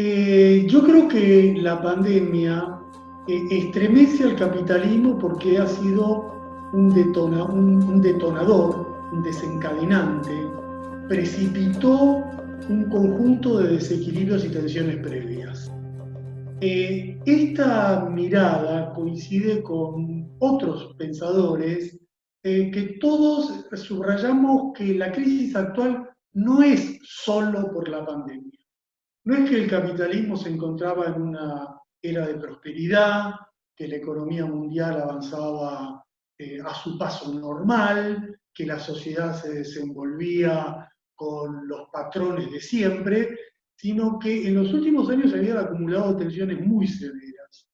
Eh, yo creo que la pandemia eh, estremece al capitalismo porque ha sido un, detonador, un desencadenante, precipitó un conjunto de desequilibrios y tensiones previas. Eh, esta mirada coincide con otros pensadores que todos subrayamos que la crisis actual no es solo por la pandemia. No es que el capitalismo se encontraba en una era de prosperidad, que la economía mundial avanzaba eh, a su paso normal, que la sociedad se desenvolvía con los patrones de siempre, sino que en los últimos años se habían acumulado tensiones muy severas.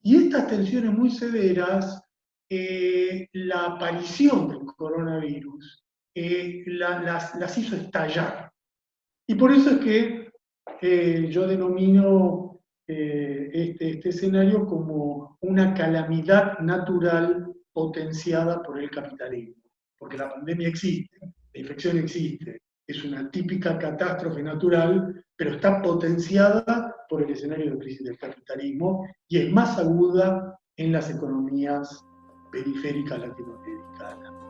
Y estas tensiones muy severas, eh, la aparición del coronavirus eh, las, hizo estallar. Y por eso es que yo denomino eh, este, este escenario como una calamidad natural potenciada por el capitalismo. Porque la pandemia existe, la infección existe, es una típica catástrofe natural, pero está potenciada por el escenario de crisis del capitalismo y es más aguda en las economías periféricas latinoamericanas.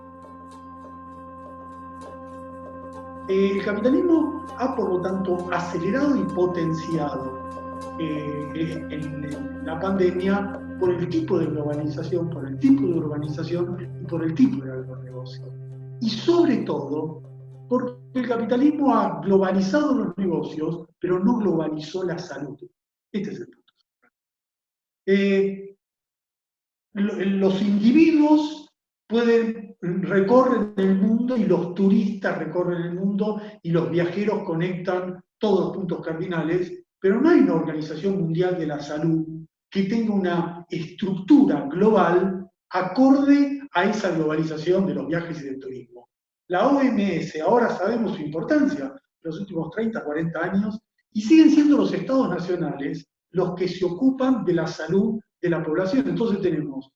El capitalismo ha, por lo tanto, acelerado y potenciado eh, la pandemia por el tipo de globalización, por el tipo de urbanización y por el tipo de agronegocio. Y sobre todo, porque el capitalismo ha globalizado los negocios, pero no globalizó la salud. Este es el punto. Eh, los individuos pueden recorren el mundo y los turistas recorren el mundo y los viajeros conectan todos los puntos cardinales, pero no hay una organización mundial de la salud que tenga una estructura global acorde a esa globalización de los viajes y del turismo. La OMS, ahora sabemos su importancia, los últimos 30, 40 años, y siguen siendo los estados nacionales los que se ocupan de la salud de la población. Entonces tenemos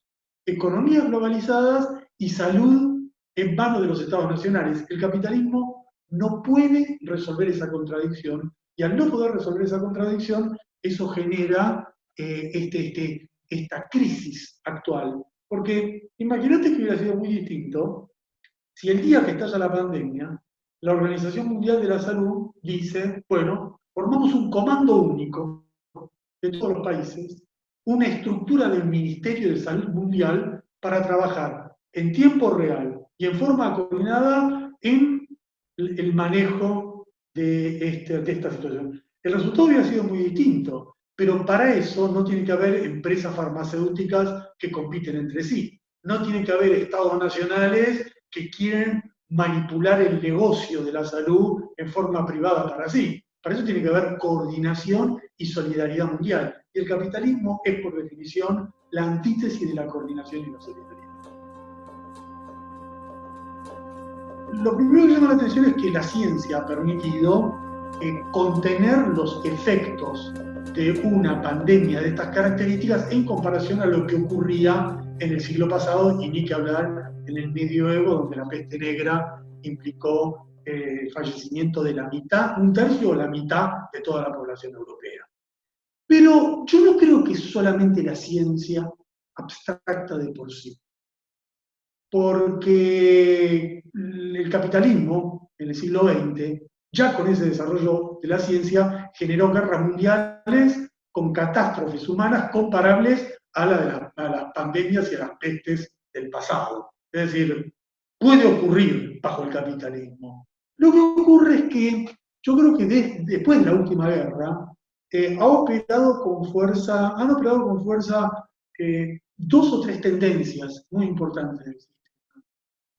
economías globalizadas y salud en manos de los estados nacionales. El capitalismo no puede resolver esa contradicción y al no poder resolver esa contradicción, eso genera eh, este, este, esta crisis actual. Porque imagínate que hubiera sido muy distinto si el día que estalla la pandemia, la Organización Mundial de la Salud dice, bueno, formamos un comando único de todos los países, una estructura del Ministerio de Salud Mundial para trabajar en tiempo real y en forma coordinada en el manejo de, este, de esta situación. El resultado hubiera sido muy distinto, pero para eso no tiene que haber empresas farmacéuticas que compiten entre sí. No tiene que haber estados nacionales que quieren manipular el negocio de la salud en forma privada para sí. Para eso tiene que haber coordinación y solidaridad mundial. Y el capitalismo es, por definición, la antítesis de la coordinación y la solidaridad. Lo primero que llama la atención es que la ciencia ha permitido eh, contener los efectos de una pandemia de estas características en comparación a lo que ocurría en el siglo pasado y ni que hablar en el medioevo, donde la peste negra implicó eh, el fallecimiento de la mitad, un tercio o la mitad de toda la población europea. Pero yo no creo que solamente la ciencia abstracta de por sí porque el capitalismo en el siglo XX, ya con ese desarrollo de la ciencia, generó guerras mundiales con catástrofes humanas comparables a, las pandemias y a las pestes del pasado. Es decir, puede ocurrir bajo el capitalismo. Lo que ocurre es que yo creo que después de la última guerra, eh, ha operado con fuerza, han operado con fuerza eh, dos o tres tendencias muy importantes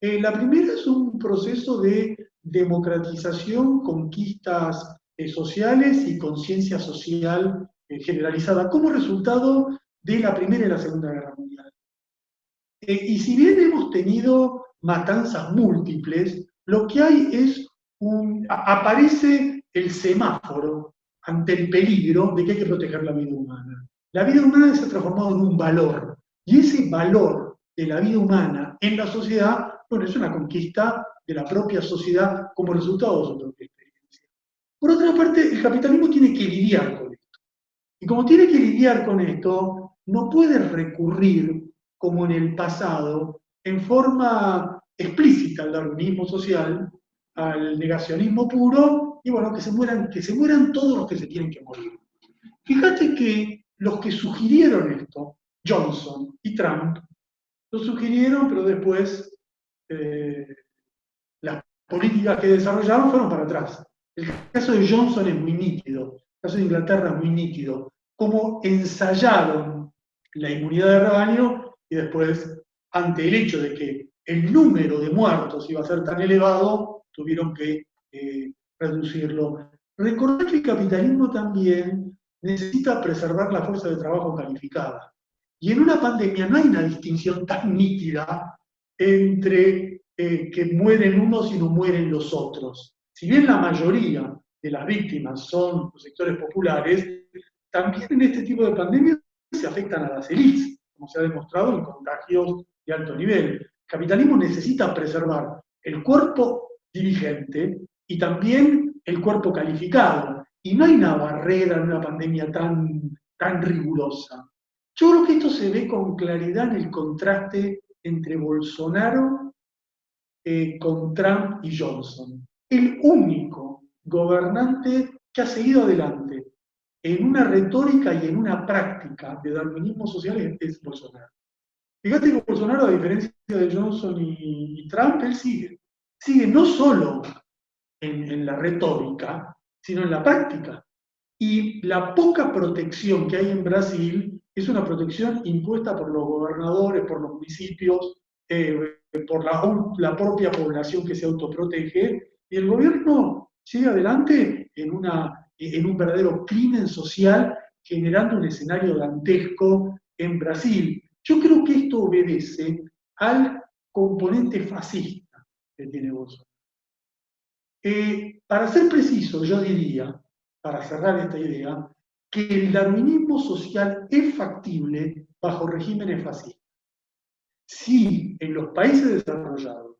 eh, la primera es un proceso de democratización, conquistas eh, sociales y conciencia social eh, generalizada como resultado de la Primera y la Segunda Guerra Mundial. y si bien hemos tenido matanzas múltiples, lo que hay es un... aparece el semáforo ante el peligro de que hay que proteger la vida humana. La vida humana se ha transformado en un valor, y ese valor de la vida humana en la sociedad bueno, es una conquista de la propia sociedad como resultado de su propia experiencia. Por otra parte, el capitalismo tiene que lidiar con Y como tiene que lidiar con esto, no puede recurrir, como en el pasado, en forma explícita al darwinismo social, al negacionismo puro, y bueno, que se mueran, que se mueran todos los que se tienen que morir. Fíjate que los que sugirieron esto, Johnson y Trump, lo sugirieron, pero después eh, las políticas que desarrollaron fueron para atrás. El caso de Johnson es muy nítido, el caso de Inglaterra es muy nítido, cómo ensayaron la inmunidad de rebaño y después, ante el hecho de que el número de muertos iba a ser tan elevado, tuvieron que eh, reducirlo. Recordar que el capitalismo también necesita preservar la fuerza de trabajo calificada. Y en una pandemia no hay una distinción tan nítida entre eh, que mueren unos y no mueren los otros. Si bien la mayoría de las víctimas son los sectores populares, también en este tipo de pandemias se afectan a las élites, como se ha demostrado en contagios de alto nivel. El capitalismo necesita preservar el cuerpo dirigente y también el cuerpo calificado. Y no hay una barrera en una pandemia tan, tan rigurosa. Yo creo que esto se ve con claridad en el contraste entre Bolsonaro eh, con Trump y Johnson. El único gobernante que ha seguido adelante en una retórica y en una práctica de darwinismo social es, Bolsonaro. Fíjate que Bolsonaro, a diferencia de Johnson y, Trump, él sigue. Sigue no solo en la retórica, sino en la práctica. Y la poca protección que hay en Brasil es una protección impuesta por los gobernadores, por los municipios, eh, por la, propia población que se autoprotege, y el gobierno sigue adelante en, un verdadero crimen social, generando un escenario dantesco en Brasil. Yo creo que esto obedece al componente fascista que tiene Bolsonaro. Eh, para ser preciso, yo diría, para cerrar esta idea, que el darwinismo social es factible bajo regímenes fascistas. Si en los países desarrollados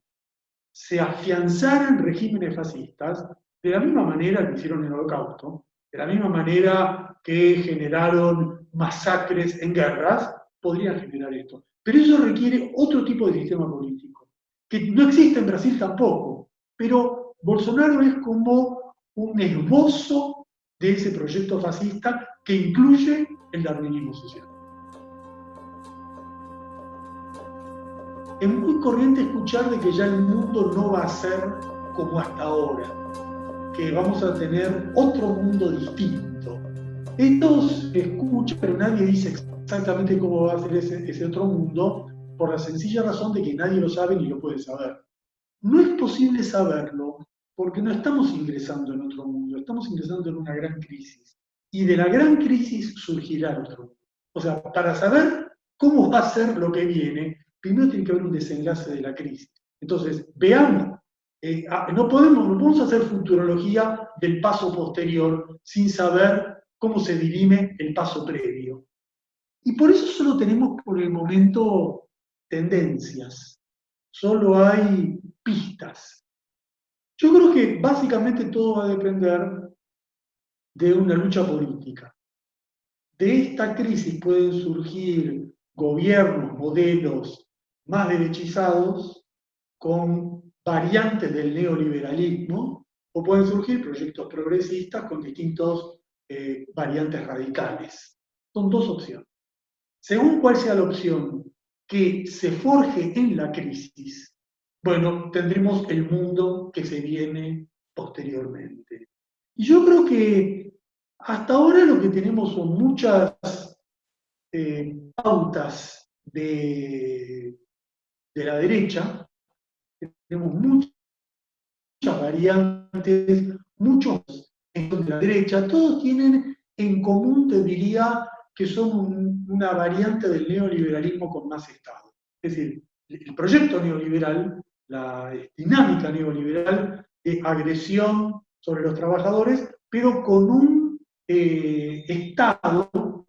se afianzaran regímenes fascistas, de la misma manera que hicieron el holocausto, de la misma manera que generaron masacres en guerras, podrían generar esto. Pero eso requiere otro tipo de sistema político, que no existe en Brasil tampoco, pero Bolsonaro es como un esbozo de ese proyecto fascista que incluye el darwinismo social. Es muy corriente escuchar de que ya el mundo no va a ser como hasta ahora, que vamos a tener otro mundo distinto. Esto se escucha, pero nadie dice exactamente cómo va a ser ese, ese otro mundo, por la sencilla razón de que nadie lo sabe ni lo puede saber. No es posible saberlo porque no estamos ingresando en otro mundo, estamos ingresando en una gran crisis. Y de la gran crisis surgirá otro. O sea, para saber cómo va a ser lo que viene, primero tiene que haber un desenlace de la crisis. Entonces, veamos, eh, ah, no, podemos, no podemos hacer futurología del paso posterior sin saber cómo se dirime el paso previo. Y por eso solo tenemos por el momento tendencias, solo hay pistas. Yo creo que básicamente todo va a depender de una lucha política. De esta crisis pueden surgir gobiernos, modelos más derechizados con variantes del neoliberalismo o pueden surgir proyectos progresistas con distintos eh, variantes radicales. Son dos opciones. Según cuál sea la opción que se forje en la crisis, bueno, tendremos el mundo que se viene posteriormente. Y yo creo que hasta ahora lo que tenemos son muchas eh, pautas de, de, la derecha, tenemos muchas, variantes, muchos de la derecha, todos tienen en común, te diría, que son una variante del neoliberalismo con más Estado. Es decir, el proyecto neoliberal la dinámica neoliberal de agresión sobre los trabajadores, pero con un eh, Estado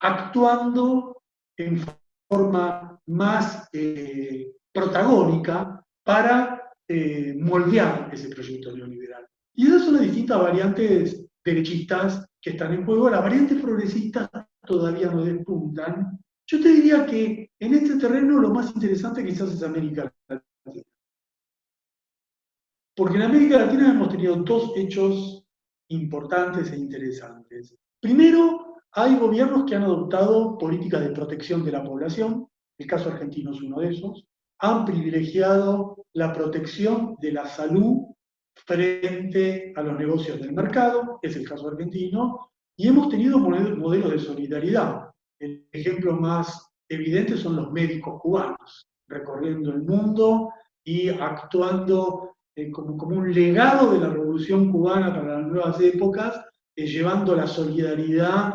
actuando en forma más eh, protagónica para eh, moldear ese proyecto neoliberal. Y esas son las distintas variantes derechistas que están en juego, las variantes progresistas todavía no despuntan. Yo te diría que en este terreno lo más interesante quizás es América Latina. Porque en América Latina hemos tenido dos hechos importantes e interesantes. Primero, hay gobiernos que han adoptado políticas de protección de la población, el caso argentino es uno de esos, han privilegiado la protección de la salud frente a los negocios del mercado, es el caso argentino, y hemos tenido modelos de solidaridad. El ejemplo más evidente son los médicos cubanos, recorriendo el mundo y actuando eh, como, como, un legado de la revolución cubana para las nuevas épocas, eh, llevando la solidaridad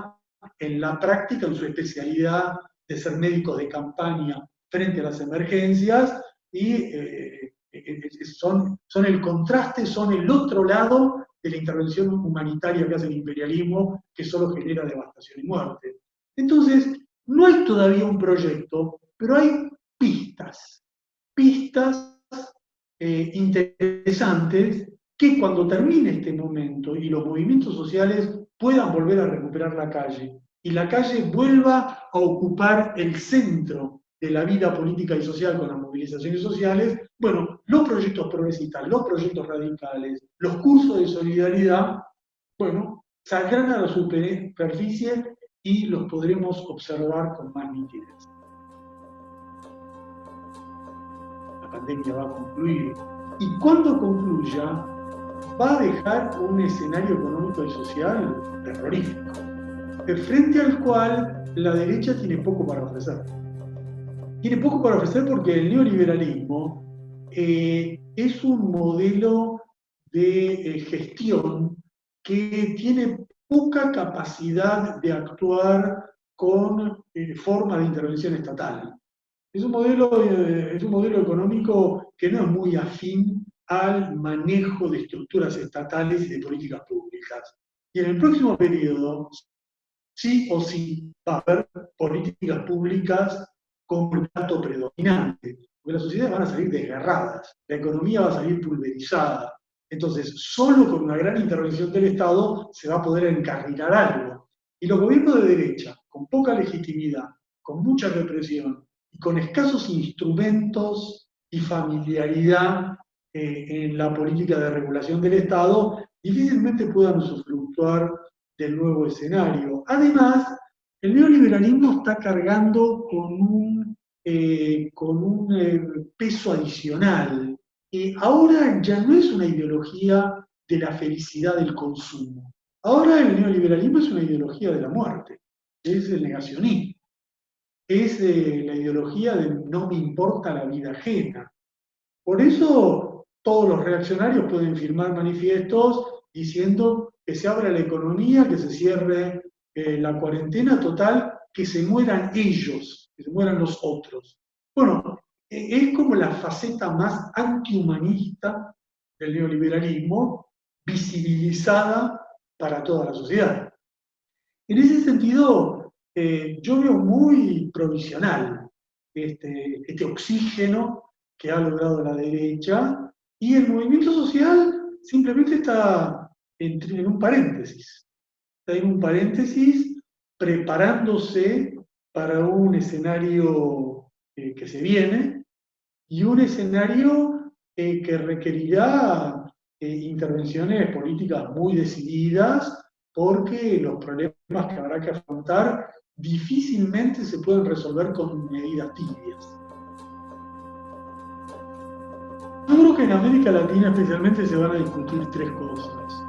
en la práctica, en su especialidad de ser médicos de campaña frente a las emergencias, y eh, son, son el contraste, son el otro lado de la intervención humanitaria que hace el imperialismo, que solo genera devastación y muerte. Entonces, no hay todavía un proyecto, pero hay pistas, pistas eh, interesantes que cuando termine este momento y los movimientos sociales puedan volver a recuperar la calle y la calle vuelva a ocupar el centro de la vida política y social con las movilizaciones sociales, bueno, los proyectos progresistas, los proyectos radicales, los cursos de solidaridad, bueno, saldrán a la superficie y los podremos observar con más nitidez. Pandemia va a concluir y cuando concluya va a dejar un escenario económico y social terrorífico, frente al cual la derecha tiene poco para ofrecer tiene poco para ofrecer porque el neoliberalismo eh, es un modelo de eh, gestión que tiene poca capacidad de actuar con eh, forma de intervención estatal. Es un, modelo, es un modelo económico que no es muy afín al manejo de estructuras estatales y de políticas públicas. Y en el próximo periodo, sí o sí, va a haber políticas públicas como el dato predominante, porque las sociedades van a salir desgarradas, la economía va a salir pulverizada. Entonces, solo con una gran intervención del Estado se va a poder encarrilar algo. Y los gobiernos de derecha, con poca legitimidad, con mucha represión y con escasos instrumentos y familiaridad eh, en la política de regulación del Estado, difícilmente puedan usufructuar del nuevo escenario. Además, el neoliberalismo está cargando con un, eh, con un eh, peso adicional. y ahora ya no es una ideología de la felicidad del consumo. Ahora el neoliberalismo es una ideología de la muerte, es el negacionismo, es eh, la ideología de no me importa la vida ajena. Por eso todos los reaccionarios pueden firmar manifiestos diciendo que se abra la economía, que se cierre eh, la cuarentena total, que se mueran ellos, que se mueran los otros. Bueno, e, es como la faceta más antihumanista del neoliberalismo, visibilizada para toda la sociedad. En ese sentido, eh, yo veo muy provisional este, este oxígeno que ha logrado la derecha y el movimiento social simplemente está en un paréntesis. En un paréntesis, preparándose para un escenario eh, que se viene y un escenario eh, que requerirá eh, intervenciones políticas muy decididas porque los problemas que habrá que afrontar difícilmente se pueden resolver con medidas tibias. Yo creo que en América Latina especialmente se van a discutir tres cosas.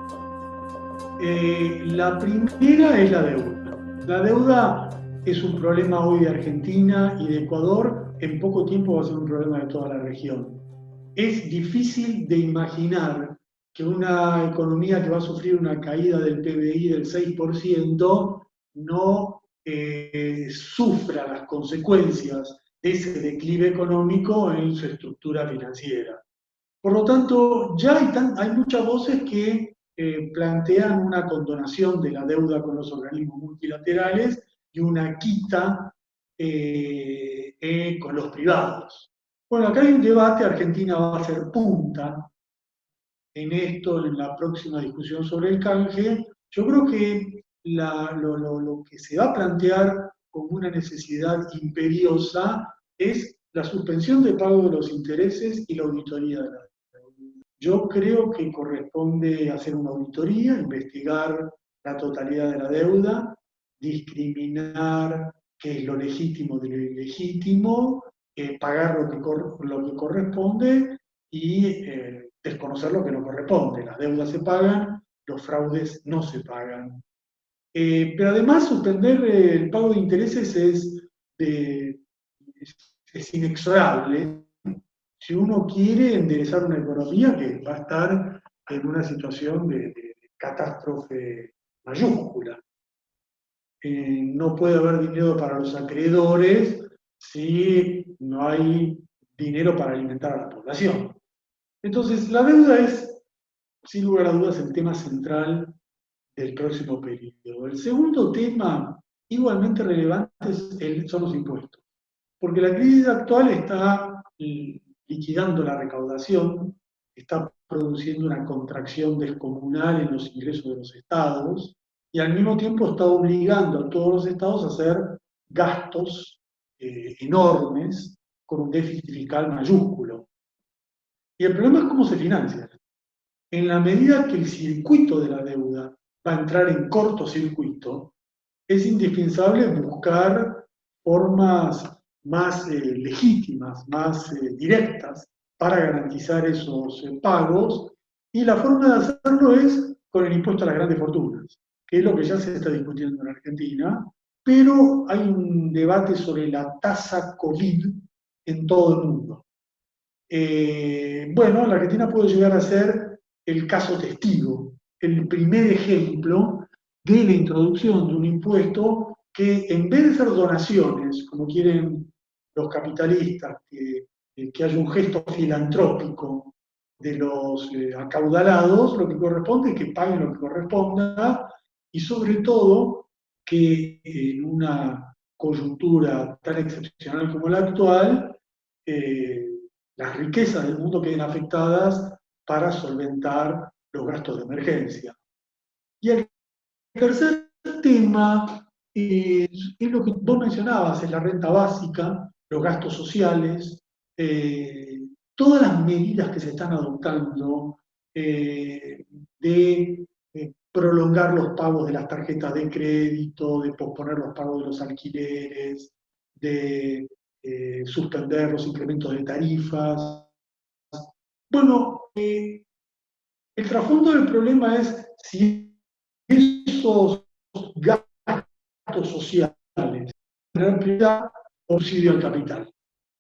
Eh, la primera es la deuda. La deuda es un problema hoy de Argentina y de Ecuador, en poco tiempo va a ser un problema de toda la región. Es difícil de imaginar que una economía que va a sufrir una caída del PBI del 6% no eh, sufra las consecuencias de ese declive económico en su estructura financiera. Por lo tanto, ya hay, hay muchas voces que eh, plantean una condonación de la deuda con los organismos multilaterales y una quita eh, eh, con los privados. Bueno, acá hay un debate, Argentina va a ser punta en esto, en la próxima discusión sobre el canje. Yo creo que lo, que se va a plantear como una necesidad imperiosa es la suspensión de pago de los intereses y la auditoría de la deuda. Yo creo que corresponde hacer una auditoría, investigar la totalidad de la deuda, discriminar qué es lo legítimo de lo ilegítimo, eh, pagar lo que, corresponde y eh, desconocer lo que no corresponde. Las deudas se pagan, los fraudes no se pagan. Eh, pero además suspender el pago de intereses es, es, inexorable si uno quiere enderezar una economía que va a estar en una situación de, catástrofe mayúscula. Eh, no puede haber dinero para los acreedores si no hay dinero para alimentar a la población. Entonces, la deuda es, sin lugar a dudas, el tema central del próximo periodo. El segundo tema, igualmente relevante, son los impuestos. Porque la crisis actual está liquidando la recaudación, está produciendo una contracción descomunal en los ingresos de los estados y al mismo tiempo está obligando a todos los estados a hacer gastos eh, enormes con un déficit fiscal mayúsculo. Y el problema es cómo se financia. En la medida que el circuito de la deuda a entrar en cortocircuito, es indispensable buscar formas más eh, legítimas, más eh, directas para garantizar esos eh, pagos. Y la forma de hacerlo es con el impuesto a las grandes fortunas, que es lo que ya se está discutiendo en Argentina, pero hay un debate sobre la tasa COVID en todo el mundo. Bueno, la Argentina puede llegar a ser el caso testigo, el primer ejemplo de la introducción de un impuesto que en vez de ser donaciones, como quieren los capitalistas, que, haya un gesto filantrópico de los eh, acaudalados, lo que corresponde es que paguen lo que corresponda y sobre todo que en una coyuntura tan excepcional como la actual, eh, las riquezas del mundo queden afectadas para solventar los gastos de emergencia. Y el tercer tema es, lo que vos mencionabas, es la renta básica, los gastos sociales, eh, todas las medidas que se están adoptando eh, de eh, prolongar los pagos de las tarjetas de crédito, de posponer los pagos de los alquileres, de eh, suspender los incrementos de tarifas. Bueno, el trasfondo del problema es si esos gastos sociales en prioridad subsidio al capital.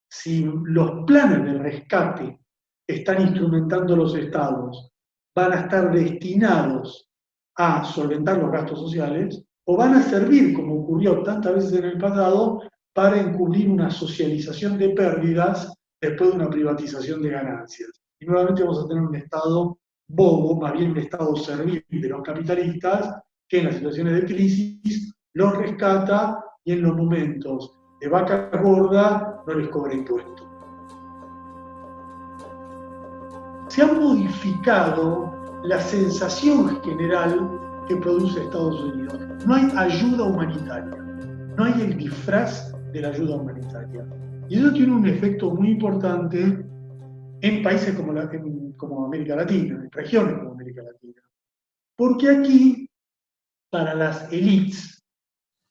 Si los planes de rescate están instrumentando los estados, van a estar destinados a solventar los gastos sociales o van a servir, como ocurrió tantas veces en el pasado, para encubrir una socialización de pérdidas después de una privatización de ganancias. Y nuevamente vamos a tener un Estado bobo, más bien un Estado servil de los capitalistas, que en las situaciones de crisis los rescata y en los momentos de vaca gorda no les cobra impuestos. Se ha modificado la sensación general que produce Estados Unidos. No hay ayuda humanitaria, no hay el disfraz de la ayuda humanitaria. Y eso tiene un efecto muy importante en países como, la, como América Latina, en regiones como América Latina. Porque aquí, para las élites,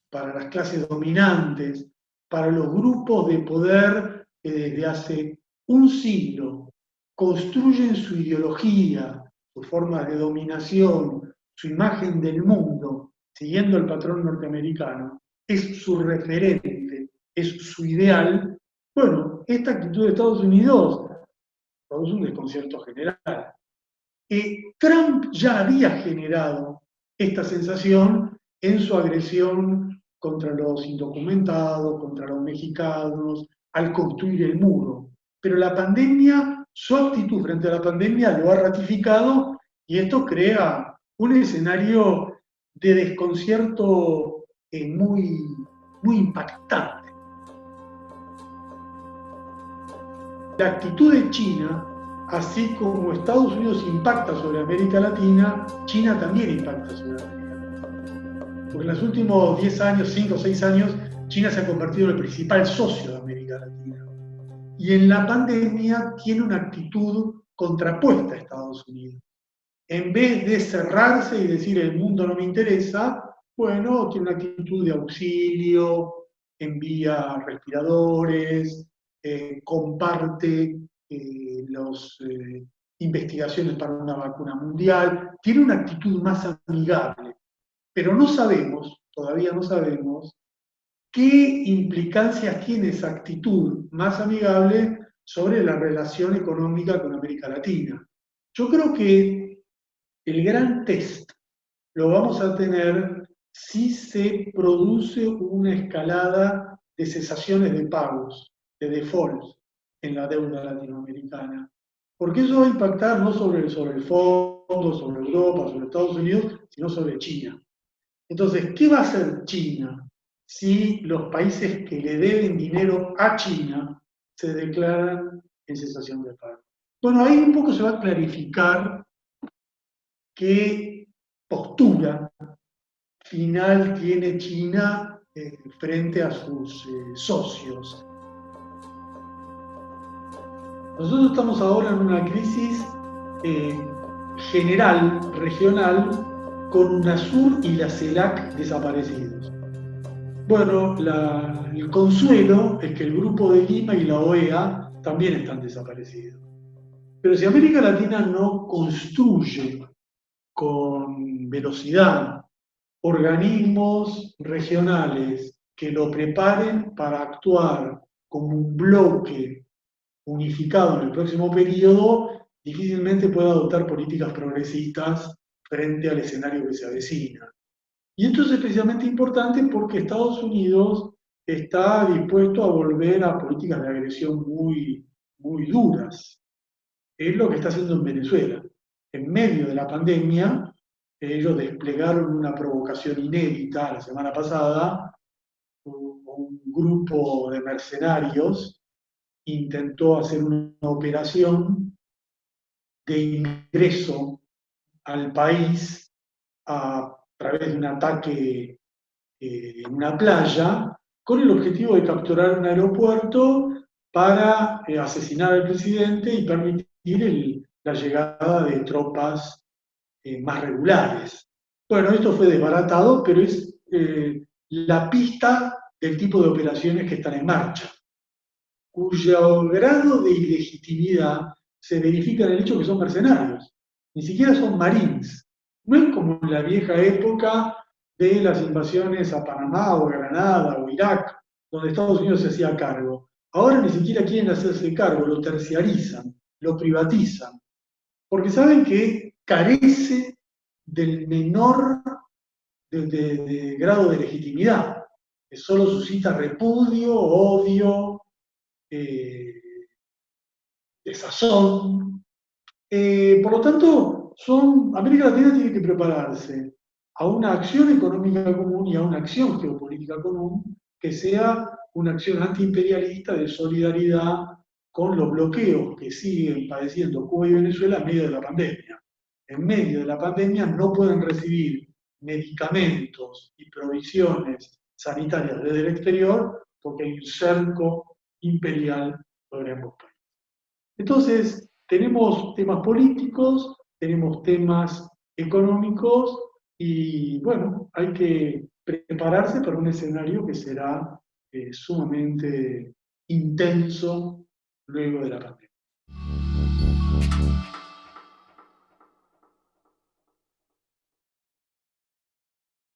para las clases dominantes, para los grupos de poder que desde hace un siglo construyen su ideología, su forma de dominación, su imagen del mundo, siguiendo el patrón norteamericano, es su referente, es su ideal, bueno, esta actitud de Estados Unidos produce un desconcierto general. Y Trump ya había generado esta sensación en su agresión contra los indocumentados, contra los mexicanos, al construir el muro. Pero la pandemia, su actitud frente a la pandemia lo ha ratificado y esto crea un escenario de desconcierto es muy, muy impactante. La actitud de China, así como Estados Unidos impacta sobre América Latina, China también impacta sobre América Latina. Porque en los últimos 10 años, 5 o 6 años, China se ha convertido en el principal socio de América Latina. Y en la pandemia tiene una actitud contrapuesta a Estados Unidos. En vez de cerrarse y decir el mundo no me interesa, bueno, tiene una actitud de auxilio, envía respiradores, eh, comparte eh, las eh, investigaciones para una vacuna mundial, tiene una actitud más amigable. Pero no sabemos, todavía no sabemos, qué implicancias tiene esa actitud más amigable sobre la relación económica con América Latina. Yo creo que el gran test lo vamos a tener si se produce una escalada de cesaciones de pagos, de defaults en la deuda latinoamericana. Porque eso va a impactar no sobre, sobre el fondo, sobre Europa, sobre Estados Unidos, sino sobre China. Entonces, ¿qué va a hacer China si los países que le deben dinero a China se declaran en cesación de pago? Bueno, ahí un poco se va a clarificar qué postura final tiene China eh, frente a sus eh, socios. Nosotros estamos ahora en una crisis eh, general, regional, con UNASUR y la CELAC desaparecidos. Bueno, el consuelo es que el Grupo de Lima y la OEA también están desaparecidos. Pero si América Latina no construye con velocidad organismos regionales que lo preparen para actuar como un bloque unificado en el próximo periodo, difícilmente puede adoptar políticas progresistas frente al escenario que se avecina. Y esto es especialmente importante porque Estados Unidos está dispuesto a volver a políticas de agresión muy, muy duras. Es lo que está haciendo en Venezuela. En medio de la pandemia, ellos desplegaron una provocación inédita la semana pasada, un grupo de mercenarios intentó hacer una operación de ingreso al país a través de un ataque eh, en una playa con el objetivo de capturar un aeropuerto para eh, asesinar al presidente y permitir la llegada de tropas eh, más regulares. Bueno, esto fue desbaratado, pero es la pista del tipo de operaciones que están en marcha, cuyo grado de ilegitimidad se verifica en el hecho que son mercenarios, ni siquiera son marines. No es como en la vieja época de las invasiones a Panamá o Granada o Irak, donde Estados Unidos se hacía cargo. Ahora ni siquiera quieren hacerse cargo, lo terciarizan, lo privatizan, porque saben que carece del menor grado de legitimidad, que solo suscita repudio, odio, eh, desazón. Eh, por lo tanto, son, América Latina tiene que prepararse a una acción económica común y a una acción geopolítica común que sea una acción antiimperialista de solidaridad con los bloqueos que siguen padeciendo Cuba y Venezuela en medio de la pandemia. En medio de la pandemia no pueden recibir medicamentos y provisiones sanitarias desde el exterior porque hay un cerco imperial sobre ambos países. Entonces, tenemos temas políticos, tenemos temas económicos y bueno, hay que prepararse para un escenario que será eh, sumamente intenso luego de la pandemia.